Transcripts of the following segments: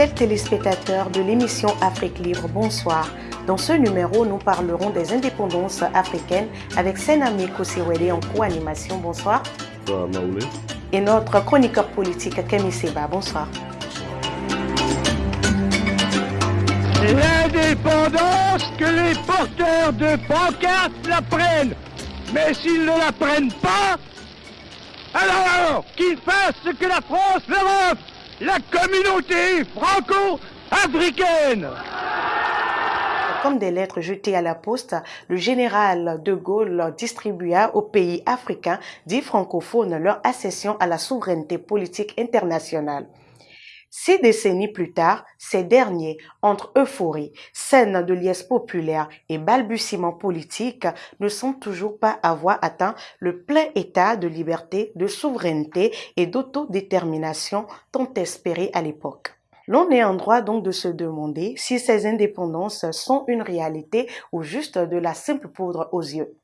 Fidèles téléspectateurs de l'émission Afrique Libre, bonsoir. Dans ce numéro, nous parlerons des indépendances africaines avec Senami Kosiwede en co-animation. Bonsoir. Bonsoir, Maoulé. Et notre chroniqueur politique, Kemi Seba. Bonsoir. L'indépendance, que les porteurs de pancartes la prennent. Mais s'ils ne la prennent pas, alors qu'ils fassent ce que la France leur offre, la communauté franco-africaine. Comme des lettres jetées à la poste, le général de Gaulle distribua aux pays africains dits francophones leur accession à la souveraineté politique internationale. Six décennies plus tard, ces derniers, entre euphorie, scène de liesse populaire et balbutiements politiques, ne semblent toujours pas avoir atteint le plein état de liberté, de souveraineté et d'autodétermination tant espéré à l'époque. L'on est en droit donc de se demander si ces indépendances sont une réalité ou juste de la simple poudre aux yeux.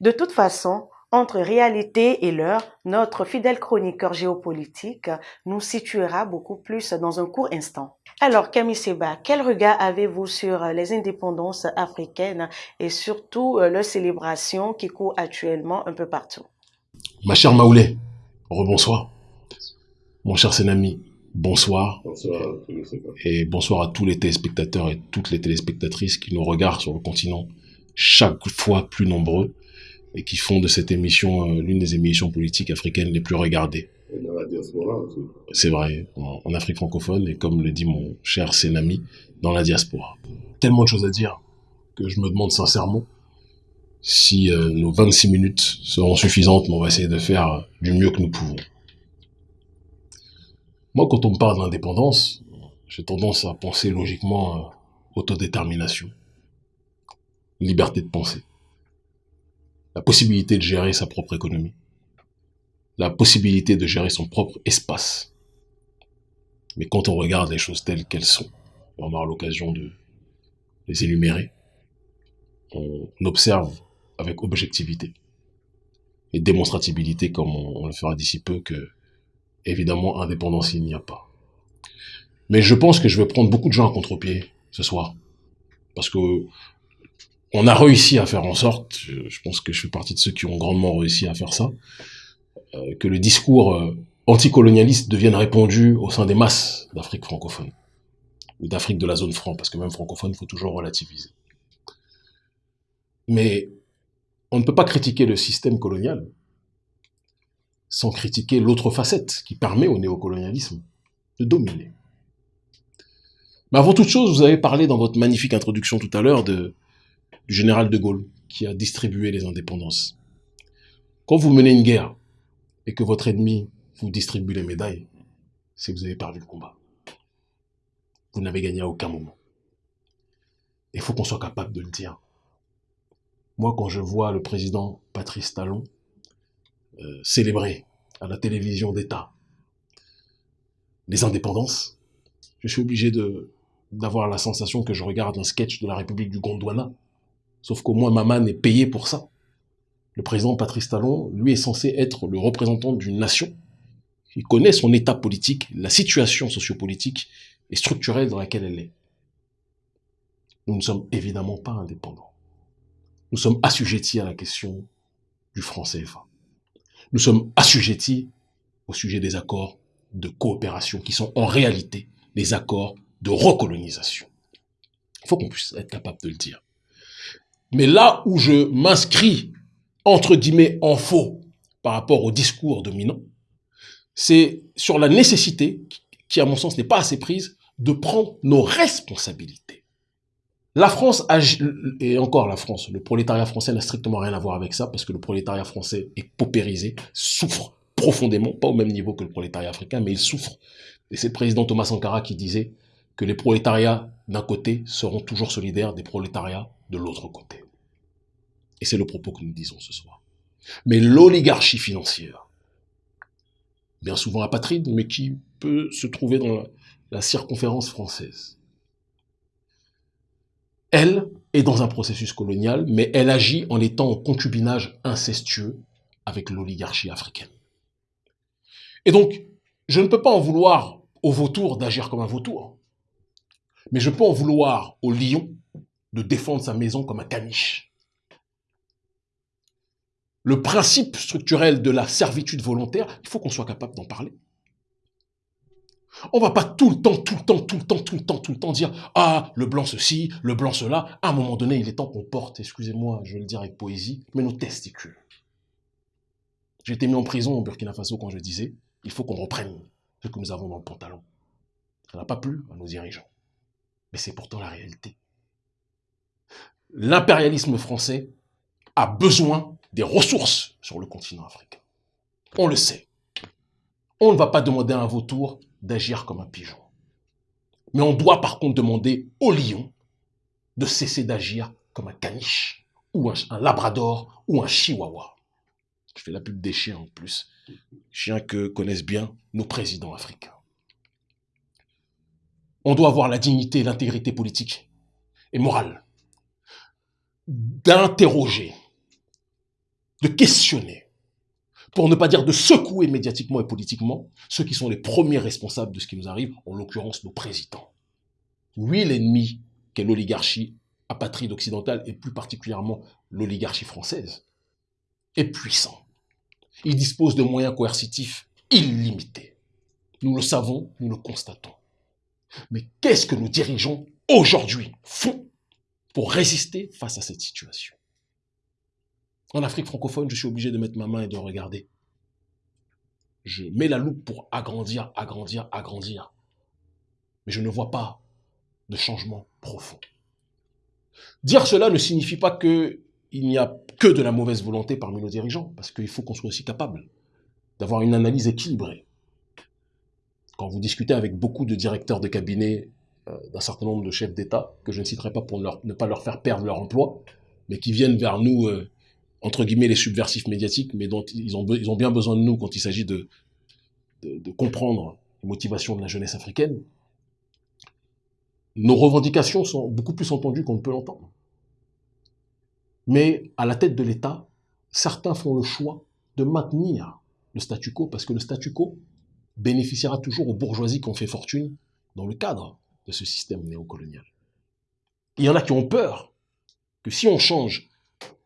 De toute façon, entre réalité et l'heure, notre fidèle chroniqueur géopolitique nous situera beaucoup plus dans un court instant. Alors, Camille Seba, quel regard avez-vous sur les indépendances africaines et surtout euh, leurs célébrations qui courent actuellement un peu partout? Ma chère Maoulé, rebonsoir. Mon cher Senami, bonsoir. Bonsoir. Et bonsoir à tous les téléspectateurs et toutes les téléspectatrices qui nous regardent sur le continent, chaque fois plus nombreux et qui font de cette émission euh, l'une des émissions politiques africaines les plus regardées. Et dans la diaspora aussi. C'est vrai, en, en Afrique francophone et comme le dit mon cher Sénami, dans la diaspora. Tellement de choses à dire que je me demande sincèrement si euh, nos 26 minutes seront suffisantes, mais on va essayer de faire du mieux que nous pouvons. Moi, quand on me parle d'indépendance, j'ai tendance à penser logiquement euh, autodétermination, liberté de penser la possibilité de gérer sa propre économie, la possibilité de gérer son propre espace. Mais quand on regarde les choses telles qu'elles sont, on aura l'occasion de les énumérer, on observe avec objectivité et démonstratibilité, comme on, le fera d'ici peu, que évidemment indépendance il n'y a pas. Mais je pense que je vais prendre beaucoup de gens à contre-pied ce soir, parce que on a réussi à faire en sorte, je pense que je fais partie de ceux qui ont grandement réussi à faire ça, euh, que le discours euh, anticolonialiste devienne répandu au sein des masses d'Afrique francophone, ou d'Afrique de la zone franc, parce que même francophone, il faut toujours relativiser. Mais on ne peut pas critiquer le système colonial sans critiquer l'autre facette qui permet au néocolonialisme de dominer. Mais avant toute chose, vous avez parlé dans votre magnifique introduction tout à l'heure de du général de Gaulle qui a distribué les indépendances. Quand vous menez une guerre et que votre ennemi vous distribue les médailles, c'est que vous avez perdu le combat. Vous n'avez gagné à aucun moment. Il faut qu'on soit capable de le dire. Moi, quand je vois le président Patrice Talon euh, célébrer à la télévision d'État les indépendances, je suis obligé d'avoir la sensation que je regarde un sketch de la République du Gondwana Sauf qu'au moins Maman est payé pour ça. Le président Patrice Talon, lui, est censé être le représentant d'une nation. Il connaît son état politique, la situation sociopolitique et structurelle dans laquelle elle est. Nous ne sommes évidemment pas indépendants. Nous sommes assujettis à la question du franc CFA. Nous sommes assujettis au sujet des accords de coopération qui sont en réalité des accords de recolonisation. Il faut qu'on puisse être capable de le dire. Mais là où je m'inscris, entre guillemets, en faux par rapport au discours dominant, c'est sur la nécessité, qui à mon sens n'est pas assez prise, de prendre nos responsabilités. La France et encore la France, le prolétariat français n'a strictement rien à voir avec ça, parce que le prolétariat français est paupérisé, souffre profondément, pas au même niveau que le prolétariat africain, mais il souffre. Et c'est le président Thomas Sankara qui disait que les prolétariats d'un côté seront toujours solidaires des prolétariats de l'autre côté. Et c'est le propos que nous disons ce soir. Mais l'oligarchie financière, bien souvent apatride, mais qui peut se trouver dans la, circonférence française, elle est dans un processus colonial, mais elle agit en étant en concubinage incestueux avec l'oligarchie africaine. Et donc, je ne peux pas en vouloir au vautour d'agir comme un vautour. Mais je peux en vouloir au lion de défendre sa maison comme un caniche. Le principe structurel de la servitude volontaire, il faut qu'on soit capable d'en parler. On va pas tout le temps, tout le temps, tout le temps, tout le temps, tout le temps dire ah le blanc ceci, le blanc cela. À un moment donné, il est temps qu'on porte, excusez-moi, je vais le dire avec poésie, mais nos testicules. J'ai été mis en prison au Burkina Faso quand je disais il faut qu'on reprenne ce que nous avons dans le pantalon. Ça n'a pas plu à nos dirigeants, mais c'est pourtant la réalité. L'impérialisme français a besoin des ressources sur le continent africain. On le sait. On ne va pas demander à un vautour d'agir comme un pigeon. Mais on doit par contre demander au lion de cesser d'agir comme un caniche, ou un, labrador, ou un chihuahua. Je fais la pub des chiens en plus. Chiens que connaissent bien nos présidents africains. On doit avoir la dignité et l'intégrité politique et morale d'interroger, de questionner pour ne pas dire de secouer médiatiquement et politiquement ceux qui sont les premiers responsables de ce qui nous arrive, en l'occurrence nos présidents. Oui, l'ennemi qu'est l'oligarchie apatride occidentale, et plus particulièrement l'oligarchie française, est puissant. Il dispose de moyens coercitifs illimités. Nous le savons, nous le constatons. Mais qu'est-ce que nos dirigeants aujourd'hui font pour résister face à cette situation? En Afrique francophone, je suis obligé de mettre ma main et de regarder. Je mets la loupe pour agrandir, agrandir, agrandir. Mais je ne vois pas de changement profond. Dire cela ne signifie pas qu'il n'y a que de la mauvaise volonté parmi nos dirigeants, parce qu'il faut qu'on soit aussi capable d'avoir une analyse équilibrée. Quand vous discutez avec beaucoup de directeurs de cabinet euh, d'un certain nombre de chefs d'État, que je ne citerai pas pour ne pas leur faire perdre leur emploi, mais qui viennent vers nous euh, entre guillemets, les subversifs médiatiques, mais dont ils ont, ils ont bien besoin de nous quand il s'agit de, de, comprendre les motivations de la jeunesse africaine, nos revendications sont beaucoup plus entendues qu'on ne peut l'entendre. Mais à la tête de l'État, certains font le choix de maintenir le statu quo parce que le statu quo bénéficiera toujours aux bourgeoisies qui ont fait fortune dans le cadre de ce système néocolonial. Il y en a qui ont peur que si on change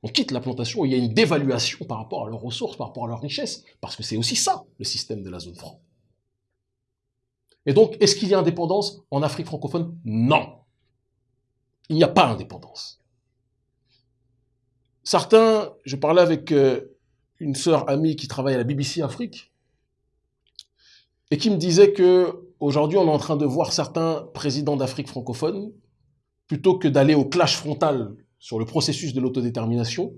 on quitte la plantation, il y a une dévaluation par rapport à leurs ressources, par rapport à leurs richesses, parce que c'est aussi ça, le système de la zone franc. Et donc, est-ce qu'il y a indépendance en Afrique francophone? Non. Il n'y a pas indépendance. Certains, je parlais avec euh, une sœur amie qui travaille à la BBC Afrique, et qui me disait que aujourd'hui on est en train de voir certains présidents d'Afrique francophone, plutôt que d'aller au clash frontal sur le processus de l'autodétermination,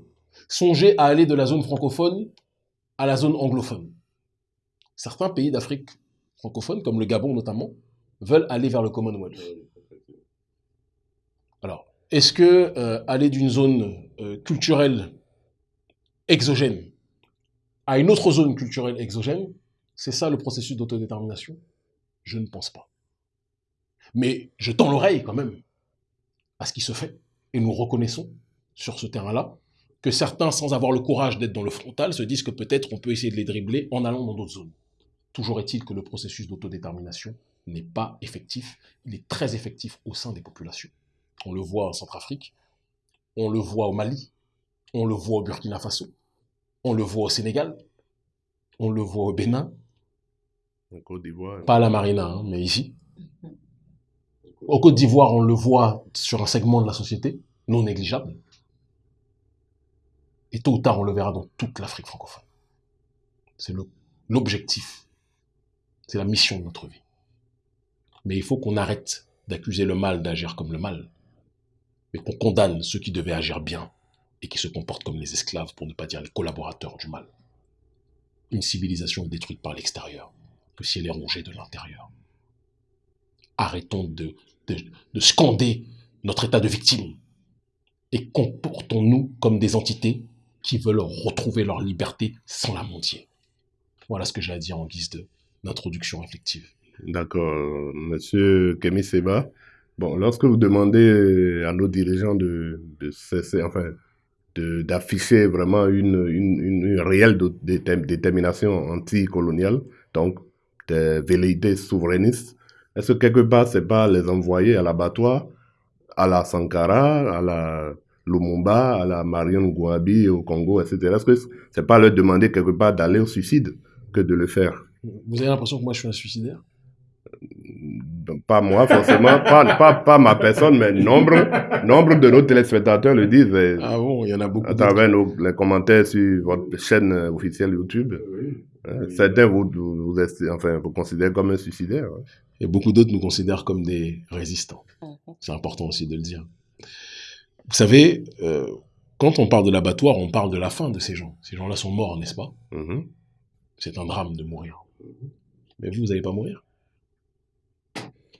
songez à aller de la zone francophone à la zone anglophone. Certains pays d'Afrique francophone, comme le Gabon notamment, veulent aller vers le Commonwealth. Alors, est-ce que euh, aller d'une zone euh, culturelle exogène à une autre zone culturelle exogène, c'est ça le processus d'autodétermination? Je ne pense pas. Mais je tends l'oreille quand même à ce qui se fait. Et nous reconnaissons sur ce terrain-là que certains, sans avoir le courage d'être dans le frontal, se disent que peut-être on peut essayer de les dribbler en allant dans d'autres zones. Toujours est-il que le processus d'autodétermination n'est pas effectif, il est très effectif au sein des populations. On le voit en Centrafrique, on le voit au Mali, on le voit au Burkina Faso, on le voit au Sénégal, on le voit au Bénin, en Côte d'Ivoire. Pas à la Marina, hein, mais ici. Au Côte d'Ivoire, on le voit sur un segment de la société, non négligeable. Et tôt ou tard, on le verra dans toute l'Afrique francophone. C'est l'objectif. C'est la mission de notre vie. Mais il faut qu'on arrête d'accuser le mal d'agir comme le mal, mais qu'on condamne ceux qui devaient agir bien et qui se comportent comme les esclaves, pour ne pas dire les collaborateurs du mal. Une civilisation détruite par l'extérieur que si elle est rongée de l'intérieur. Arrêtons de de, scander notre état de victime et comportons-nous comme des entités qui veulent retrouver leur liberté sans la mentir. Voilà ce que j'ai à dire en guise d'introduction effective. D'accord, monsieur Kemi Seba. Bon, lorsque vous demandez à nos dirigeants de, cesser, enfin, d'afficher vraiment une, une, une, réelle détermination anticoloniale, donc des velléités souverainistes, est-ce que quelque part, c'est pas les envoyer à l'abattoir, à la Sankara, à la Lumumba, à la Marion Gouabi au Congo, etc. Est-ce que c'est pas leur demander quelque part d'aller au suicide que de le faire? Vous avez l'impression que moi je suis un suicidaire? Donc, Pas moi, forcément, pas, pas, pas ma personne, mais nombre, nombre de nos téléspectateurs le disent et Ah bon, il y en a beaucoup. à travers nos, les commentaires sur votre chaîne euh, officielle YouTube. Oui. Hein, Certains vous, vous, vous esti- enfin, vous considèrent comme un suicidaire. Et beaucoup d'autres nous considèrent comme des résistants. Mhm. C'est important aussi de le dire. Vous savez, euh, quand on parle de l'abattoir, on parle de la fin de ces gens. Ces gens-là sont morts, n'est-ce pas? Mhm. C'est un drame de mourir. Mais vous, vous n'allez pas mourir?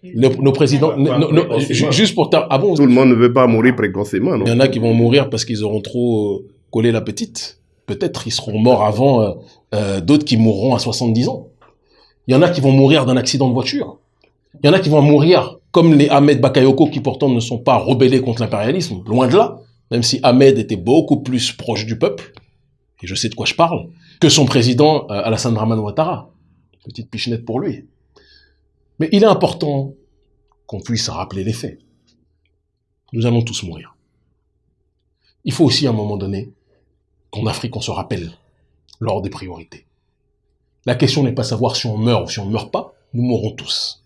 Nos, nos présidents, nos- nos- juste pour ta, ah Tout le monde ne veut pas mourir précocement, non? Il y en a qui vont mourir parce qu'ils auront trop euh, collé la petite. Peut-être ils seront morts avant euh, euh, d'autres qui mourront à 70 ans. Il y en a qui vont mourir d'un accident de voiture. Il y en a qui vont mourir comme les Ahmed Bakayoko qui pourtant ne sont pas rebellés contre l'impérialisme, loin de là, même si Ahmed était beaucoup plus proche du peuple, et je sais de quoi je parle, que son président euh, Alassane Draman Ouattara. Petite pichenette pour lui. Mais il est important qu'on puisse rappeler les faits. Nous allons tous mourir. Il faut aussi à un moment donné qu'en Afrique on se rappelle l'ordre des priorités. La question n'est pas savoir si on meurt ou si on ne meurt pas, nous mourrons tous.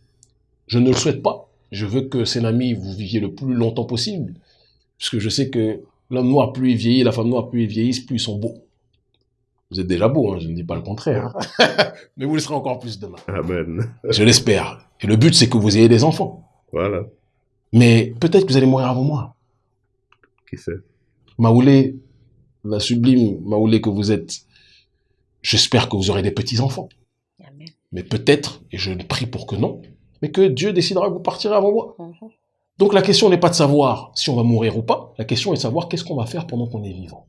Je ne le souhaite pas. Je veux que Sénami, vous viviez le plus longtemps possible, puisque je sais que l'homme noir, plus il vieillit, la femme noire, plus ils vieillissent, plus ils sont beaux. Vous êtes déjà beaux, hein, je ne dis pas le contraire. Mais vous le serez encore plus demain. Amen. Je l'espère. Et le but, c'est que vous ayez des enfants. Voilà, Mais peut-être que vous allez mourir avant moi. qui sait? Maoulé, la sublime Maoulé que vous êtes, j'espère que vous aurez des petits-enfants. Amen. Mais peut-être, et je prie pour que non, mais que Dieu décidera que vous partirez avant moi. Mhm. Donc la question n'est pas de savoir si on va mourir ou pas, la question est de savoir qu'est-ce qu'on va faire pendant qu'on est vivant.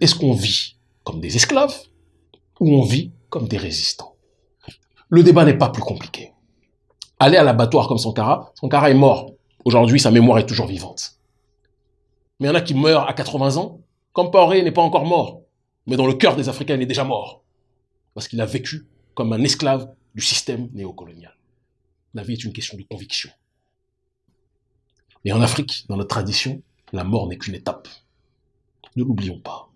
Est-ce qu'on vit comme des esclaves ou on vit comme des résistants Le débat n'est pas plus compliqué. Aller à l'abattoir comme Sankara, Sankara est mort. Aujourd'hui, sa mémoire est toujours vivante. Mais il y en a qui meurent à 80 ans. Compaoré n'est pas encore mort, mais dans le cœur des Africains, il est déjà mort. Parce qu'il a vécu comme un esclave du système néocolonial. La vie est une question de conviction. Et en Afrique, dans notre tradition, la mort n'est qu'une étape. Ne l'oublions pas.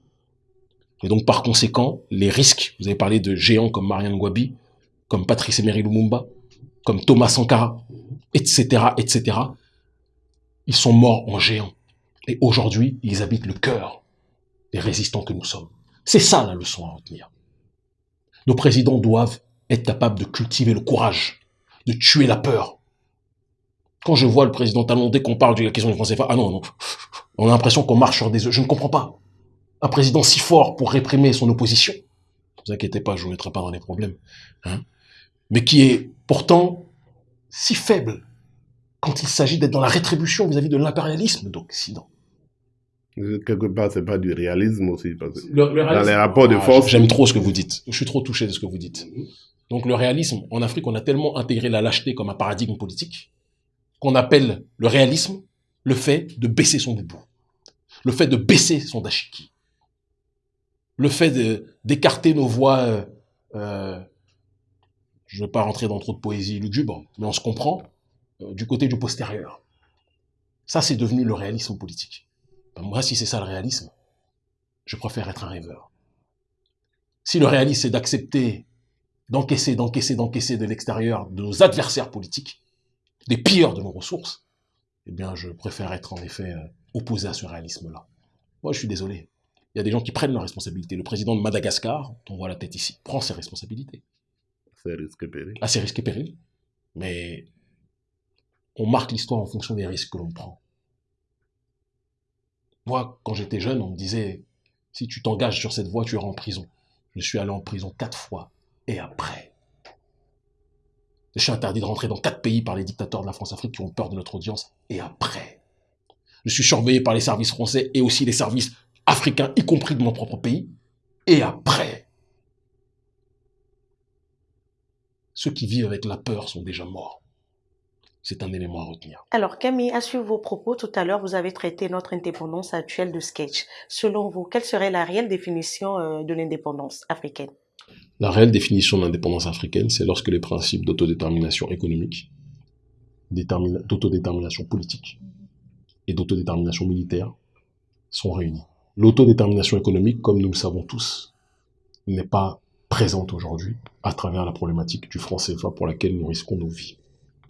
Et donc, par conséquent, les risques, vous avez parlé de géants comme Marianne Ngouabi, comme Patrice Emery Lumumba, comme Thomas Sankara, etc., etc., ils sont morts en géants. Et aujourd'hui, ils habitent le cœur des résistants que nous sommes. C'est ça la leçon à retenir. Nos présidents doivent être capables de cultiver le courage, de tuer la peur. Quand je vois le président Talon, dès qu'on parle de la question du franc CFA, ah non, non, on a l'impression qu'on marche sur des œufs. Je ne comprends pas. Un président si fort pour réprimer son opposition, ne vous inquiétez pas, je ne vous mettrai pas dans les problèmes, hein, mais qui est pourtant si faible quand il s'agit d'être dans la rétribution vis-à-vis de l'impérialisme d'Occident. Quelque part, c'est pas du réalisme aussi. Parce que Le- le dans les rapports de Ah, force, J'aime trop ce que vous dites. Je suis trop touché de ce que vous dites. Donc le réalisme, en Afrique, on a tellement intégré la lâcheté comme un paradigme politique qu'on appelle le réalisme le fait de baisser son boubou, le fait de baisser son dashiki, le fait d'écarter nos voix. euh, euh, je ne vais pas rentrer dans trop de poésie lugubre, mais on se comprend euh, du côté du postérieur. Ça, c'est devenu le réalisme politique. Ben, moi, si c'est ça le réalisme, je préfère être un rêveur. Si le réalisme, c'est d'accepter, d'encaisser, d'encaisser, d'encaisser de l'extérieur de nos adversaires politiques, des pilleurs de nos ressources, eh bien, je préfère être en effet opposé à ce réalisme-là. Moi, je suis désolé. Il y a des gens qui prennent leurs responsabilités. Le président de Madagascar, dont on voit la tête ici, prend ses responsabilités. c'est risque péril. À ses risques et périls. Mais on marque l'histoire en fonction des risques que l'on prend. Moi, quand j'étais jeune, on me disait, si tu t'engages sur cette voie, tu iras en prison. Je suis allé en prison quatre fois. Et après Je suis interdit de rentrer dans quatre pays par les dictateurs de la France-Afrique qui ont peur de notre audience. Et après Je suis surveillé par les services français et aussi les services africains, y compris de mon propre pays. Et après Ceux qui vivent avec la peur sont déjà morts. C'est un élément à retenir. Alors, Camille, à suivre vos propos, tout à l'heure, vous avez traité notre indépendance actuelle de sketch. Selon vous, quelle serait la réelle définition euh, de l'indépendance africaine? La réelle définition de l'indépendance africaine, c'est lorsque les principes d'autodétermination économique, d'autodétermination politique et d'autodétermination militaire sont réunis. L'autodétermination économique, comme nous le savons tous, n'est pas présente aujourd'hui à travers la problématique du franc CFA pour laquelle nous risquons nos vies.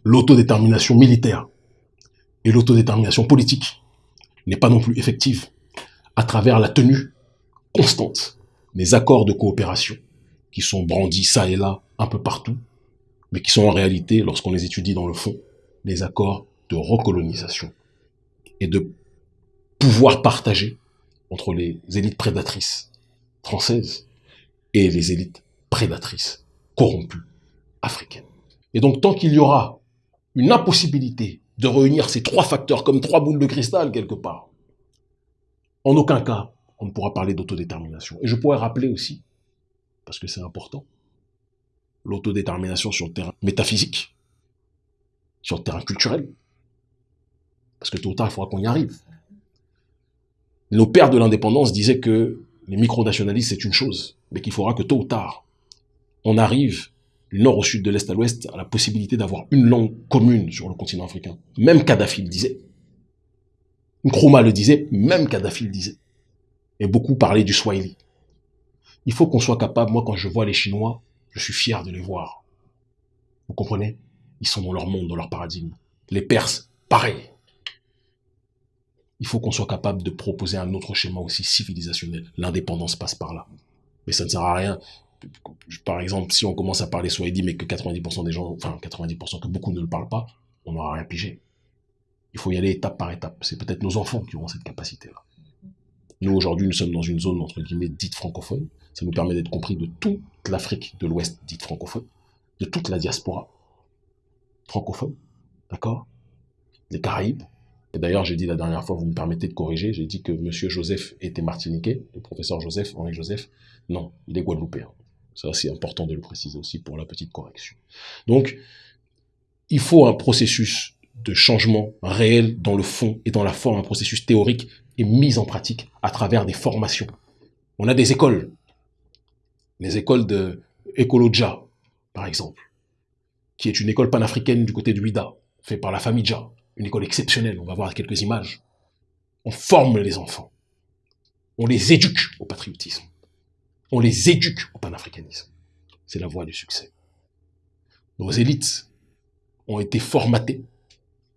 L'autodétermination militaire et l'autodétermination politique n'est pas non plus effective à travers la tenue constante des accords de coopération qui sont brandis ça et là un peu partout, mais qui sont en réalité, lorsqu'on les étudie dans le fond, les accords de recolonisation et de pouvoir partagé entre les élites prédatrices françaises et les élites prédatrices corrompues africaines. Et donc tant qu'il y aura une impossibilité de réunir ces trois facteurs comme trois boules de cristal quelque part, en aucun cas on ne pourra parler d'autodétermination. Et je pourrais rappeler aussi, parce que c'est important, l'autodétermination sur le terrain métaphysique, sur le terrain culturel. Parce que tôt ou tard, il faudra qu'on y arrive. Nos pères de l'indépendance disaient que les micronationalistes, c'est une chose, mais qu'il faudra que tôt ou tard, on arrive du nord au sud, de l'est à l'ouest, à la possibilité d'avoir une langue commune sur le continent africain. Même Kadhafi le disait. Nkrumah le disait, même Kadhafi le disait. Et beaucoup parlaient du Swahili. Il faut qu'on soit capable, moi quand je vois les Chinois, je suis fier de les voir. Vous comprenez? Ils sont dans leur monde, dans leur paradigme. Les Perses, pareil il faut qu'on soit capable de proposer un autre schéma aussi civilisationnel. L'indépendance passe par là. Mais ça ne sert à rien. Par exemple, si on commence à parler Swahili, mais que 90% des gens, enfin 90% que beaucoup ne le parlent pas, on n'aura rien pigé. Il faut y aller étape par étape. C'est peut-être nos enfants qui auront cette capacité-là. Nous, aujourd'hui, nous sommes dans une zone, entre guillemets, dite francophone. Ça nous permet d'être compris de toute l'Afrique de l'Ouest dite francophone, de toute la diaspora francophone, d'accord? Les Caraïbes, et d'ailleurs, j'ai dit la dernière fois, vous me permettez de corriger, j'ai dit que Monsieur Joseph était martiniquais, le professeur Joseph, Henri Joseph. Non, il est guadeloupéen. Ça, c'est important de le préciser aussi pour la petite correction. Donc, il faut un processus de changement réel dans le fond et dans la forme, un processus théorique et mis en pratique à travers des formations. On a des écoles, les écoles de Ecolodja, par exemple, qui est une école panafricaine du côté de Huida, faite par la famille Dja, une école exceptionnelle, on va voir quelques images. On forme les enfants. On les éduque au patriotisme. On les éduque au panafricanisme. C'est la voie du succès. Nos élites ont été formatées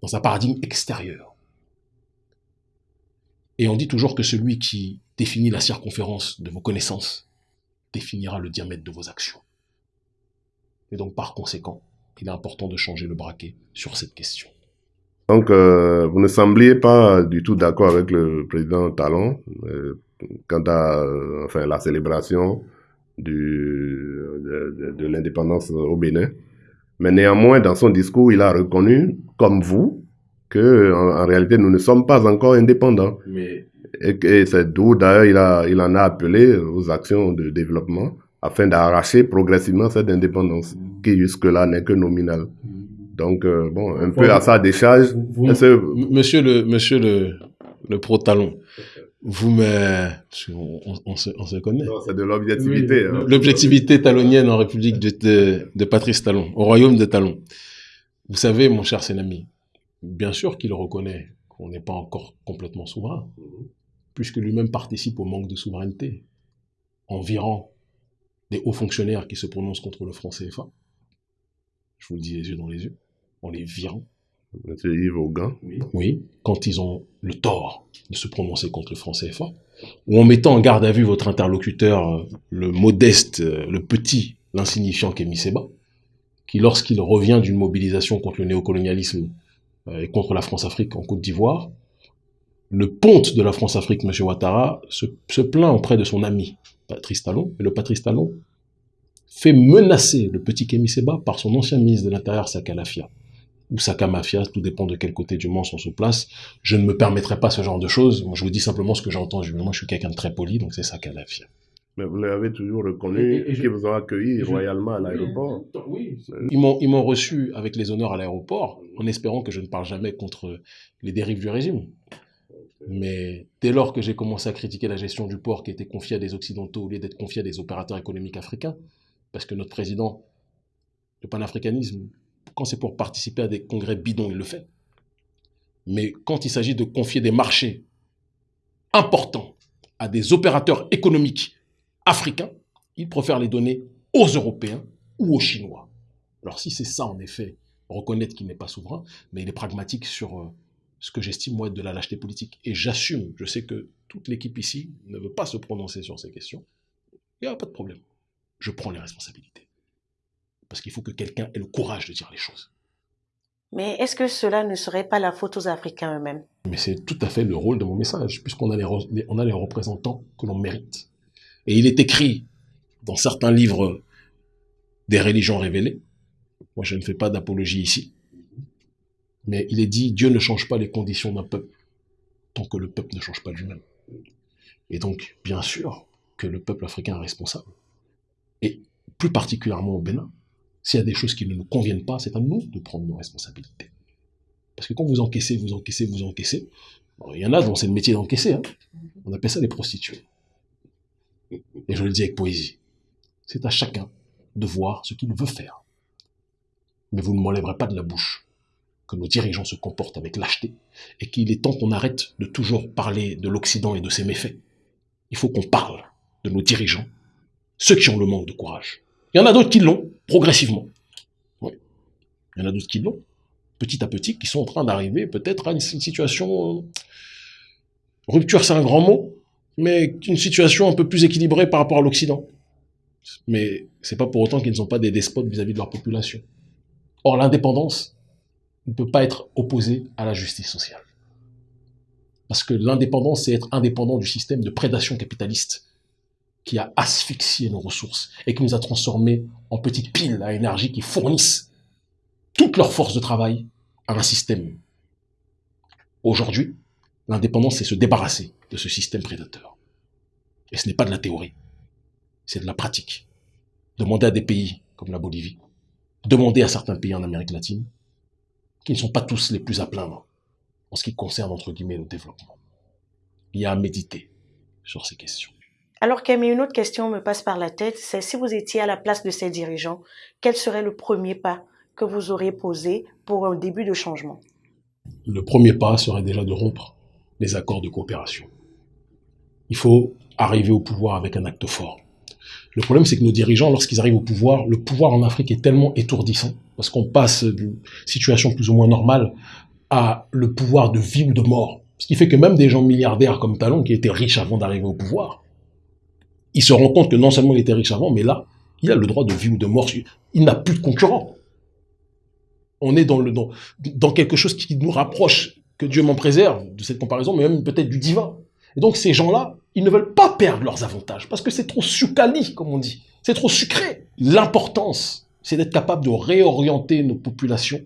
dans un paradigme extérieur. Et on dit toujours que celui qui définit la circonférence de vos connaissances définira le diamètre de vos actions. Et donc par conséquent, il est important de changer le braquet sur cette question. Donc, euh, vous ne sembliez pas du tout d'accord avec le président Talon euh, quant à euh, enfin, la célébration du, de, l'indépendance au Bénin. Mais néanmoins, dans son discours, il a reconnu, comme vous, que en, réalité, nous ne sommes pas encore indépendants. Mais... Et, c'est d'où, d'ailleurs, il, a, il en a appelé aux actions de développement afin d'arracher progressivement cette indépendance, qui jusque-là n'est que nominale. Donc, euh, bon, un peu à sa décharge. monsieur le, monsieur le, le pro-talon, vous me... On, se, on se, connaît. C'est de l'objectivité. Hein. L'objectivité talonienne en République de, de, Patrice Talon, au royaume de Talon. Vous savez, mon cher Sénami, bien sûr qu'il reconnaît qu'on n'est pas encore complètement souverain, puisque lui-même participe au manque de souveraineté, en virant des hauts fonctionnaires qui se prononcent contre le franc CFA. Je vous le dis les yeux dans les yeux en les virant. Auguin. Oui. quand ils ont le tort de se prononcer contre le franc CFA, ou en mettant en garde à vue votre interlocuteur, euh, le modeste, euh, le petit, l'insignifiant Kémy Seba, qui lorsqu'il revient d'une mobilisation contre le néocolonialisme euh, et contre la France-Afrique en Côte d'Ivoire, le ponte de la France-Afrique, M. Ouattara, se, se, plaint auprès de son ami, Patrice Talon, et le Patrice Talon fait menacer le petit Kémy Seba par son ancien ministre de l'Intérieur, Sakalafia ou Saka Mafia, tout dépend de quel côté du monde on se place. Je ne me permettrai pas ce genre de choses. Moi, je vous dis simplement ce que j'entends. Moi, je suis quelqu'un de très poli, donc c'est Saka Mafia. Mais vous l'avez toujours reconnu, et, qui vous a accueilli royalement à l'aéroport. Oui, ils m'ont reçu avec les honneurs à l'aéroport, en espérant que je ne parle jamais contre les dérives du régime. Mais dès lors que j'ai commencé à critiquer la gestion du port qui était confiée à des Occidentaux au lieu d'être confiée à des opérateurs économiques africains, parce que notre président, le panafricanisme, quand c'est pour participer à des congrès bidons, il le fait. Mais quand il s'agit de confier des marchés importants à des opérateurs économiques africains, il préfère les donner aux Européens ou aux Chinois. Alors si c'est ça, en effet, reconnaître qu'il n'est pas souverain, mais il est pragmatique sur euh, ce que j'estime, moi, être de la lâcheté politique. Et j'assume, je sais que toute l'équipe ici ne veut pas se prononcer sur ces questions. Il n'y a pas de problème. Je prends les responsabilités. Parce qu'il faut que quelqu'un ait le courage de dire les choses. Mais est-ce que cela ne serait pas la faute aux Africains eux-mêmes? Mais c'est tout à fait le rôle de mon message, puisqu'on a les, on a les représentants que l'on mérite. Et il est écrit dans certains livres des religions révélées, moi je ne fais pas d'apologie ici, mais il est dit, Dieu ne change pas les conditions d'un peuple tant que le peuple ne change pas lui-même. Et donc, bien sûr que le peuple africain est responsable. Et plus particulièrement au Bénin, s'il y a des choses qui ne nous conviennent pas, c'est à nous de prendre nos responsabilités. Parce que quand vous encaissez, vous encaissez, vous encaissez, il y en a dont c'est métier d'encaisser. Hein. On appelle ça les prostituées. Et je le dis avec poésie. C'est à chacun de voir ce qu'il veut faire. Mais vous ne m'enlèverez pas de la bouche que nos dirigeants se comportent avec lâcheté et qu'il est temps qu'on arrête de toujours parler de l'Occident et de ses méfaits. Il faut qu'on parle de nos dirigeants, ceux qui ont le manque de courage. Il y en a d'autres qui l'ont, progressivement. Il y en a d'autres qui l'ont, petit à petit, qui sont en train d'arriver peut-être à une, situation... Euh, rupture, c'est un grand mot, mais une situation un peu plus équilibrée par rapport à l'Occident. Mais c'est pas pour autant qu'ils ne sont pas des despotes vis-à-vis de leur population. Or, l'indépendance ne peut pas être opposée à la justice sociale. Parce que l'indépendance, c'est être indépendant du système de prédation capitaliste qui a asphyxié nos ressources et qui nous a transformés en petites piles à énergie qui fournissent toute leur force de travail à un système. Aujourd'hui, l'indépendance, c'est se débarrasser de ce système prédateur. Et ce n'est pas de la théorie, c'est de la pratique. Demandez à des pays comme la Bolivie, demandez à certains pays en Amérique latine, qui ne sont pas tous les plus à plaindre en ce qui concerne, entre guillemets, le développement. Il y a à méditer sur ces questions. Alors Camille, une autre question me passe par la tête, c'est si vous étiez à la place de ces dirigeants, quel serait le premier pas que vous auriez posé pour un début de changement? Le premier pas serait déjà de rompre les accords de coopération. Il faut arriver au pouvoir avec un acte fort. Le problème, c'est que nos dirigeants, lorsqu'ils arrivent au pouvoir, le pouvoir en Afrique est tellement étourdissant, parce qu'on passe d'une situation plus ou moins normale à le pouvoir de vie ou de mort. Ce qui fait que même des gens milliardaires comme Talon, qui étaient riches avant d'arriver au pouvoir, il se rend compte que non seulement il était riche avant, mais là, il a le droit de vie ou de mort. Il n'a plus de concurrent. On est dans, quelque chose qui nous rapproche, que Dieu m'en préserve de cette comparaison, mais même peut-être du divin. Et donc ces gens-là, ils ne veulent pas perdre leurs avantages, parce que c'est trop sucali, comme on dit. C'est trop sucré. L'importance, c'est d'être capable de réorienter nos populations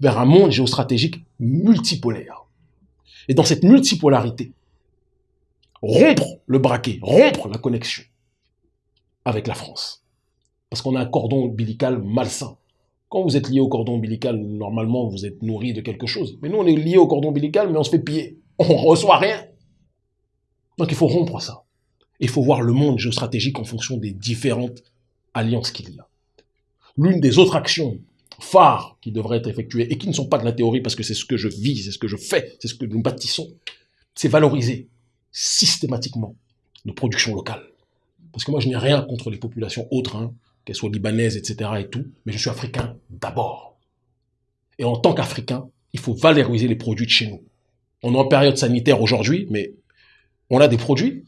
vers un monde géostratégique multipolaire. Et dans cette multipolarité, rompre le braquet, rompre la connexion avec la France. Parce qu'on a un cordon ombilical malsain. Quand vous êtes lié au cordon ombilical, normalement, vous êtes nourri de quelque chose. Mais nous, on est lié au cordon ombilical, mais on se fait piller. On reçoit rien. Donc il faut rompre ça. Il faut voir le monde géostratégique en fonction des différentes alliances qu'il y a. L'une des autres actions phares qui devraient être effectuées et qui ne sont pas de la théorie parce que c'est ce que je vis, c'est ce que je fais, c'est ce que nous bâtissons, c'est valoriser systématiquement nos productions locales. Parce que moi, je n'ai rien contre les populations autres, hein, qu'elles soient libanaises, etc. et tout, mais je suis africain d'abord. Et en tant qu'Africain, il faut valoriser les produits de chez nous. On est en période sanitaire aujourd'hui, mais on a des produits,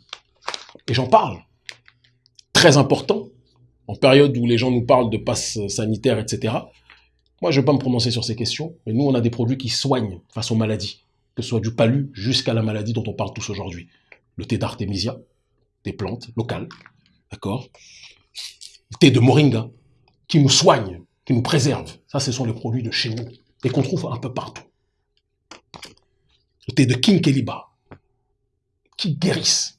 et j'en parle. Très important, en période où les gens nous parlent de passe sanitaire, etc. Moi, je ne vais pas me prononcer sur ces questions, mais nous, on a des produits qui soignent face aux maladies que ce soit du palu jusqu'à la maladie dont on parle tous aujourd'hui. Le thé d'artémisia, des plantes locales, d'accord? Le thé de moringa, qui nous soigne, qui nous préserve. Ça, ce sont les produits de chez nous et qu'on trouve un peu partout. Le thé de kinkeliba, qui guérissent.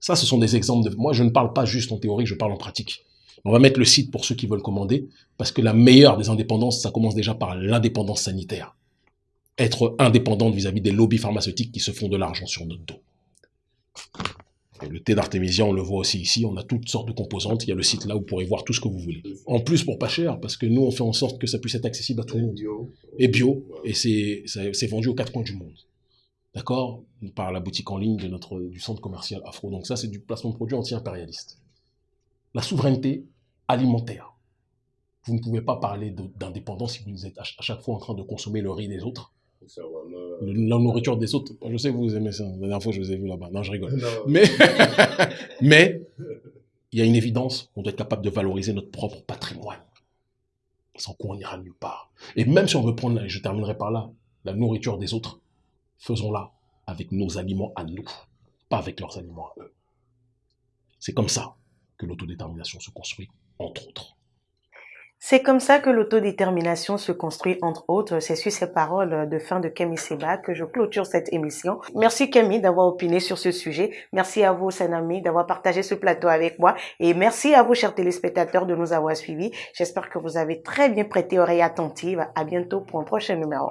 Ça, ce sont des exemples de... Moi, je ne parle pas juste en théorie, je parle en pratique. On va mettre le site pour ceux qui veulent commander, parce que la meilleure des indépendances, ça commence déjà par l'indépendance sanitaire. Être indépendante vis-à-vis des lobbies pharmaceutiques qui se font de l'argent sur notre dos. le thé d'artémisia, on le voit aussi ici, on a toutes sortes de composantes, il y a le site là où vous pourrez voir tout ce que vous voulez. En plus, pour pas cher, parce que nous, on fait en sorte que ça puisse être accessible à tout le monde. Et bio, et c'est vendu aux quatre coins du monde. D'accord? Par la boutique en ligne de notre, du centre commercial Afro. Donc ça, c'est du placement de produits anti-impérialiste. La souveraineté alimentaire. Vous ne pouvez pas parler d'indépendance si vous êtes à chaque fois en train de consommer le riz des autres. La nourriture des autres. Je sais que vous aimez ça. La dernière fois, je vous ai vu là-bas. Non, je rigole. Mais, mais, il y a une évidence. On doit être capable de valoriser notre propre patrimoine. Sans quoi on n'ira nulle part. Et même si on veut prendre, je terminerai par là, la nourriture des autres, faisons-la avec nos aliments à nous, pas avec leurs aliments à eux. C'est comme ça que l'autodétermination se construit, entre autres. C'est comme ça que l'autodétermination se construit, entre autres. C'est sur ces paroles de fin de Camille Seba que je clôture cette émission. Merci Camille d'avoir opiné sur ce sujet. Merci à vous, Sanami, d'avoir partagé ce plateau avec moi. Et merci à vous, chers téléspectateurs, de nous avoir suivis. J'espère que vous avez très bien prêté oreille attentive. À bientôt pour un prochain numéro.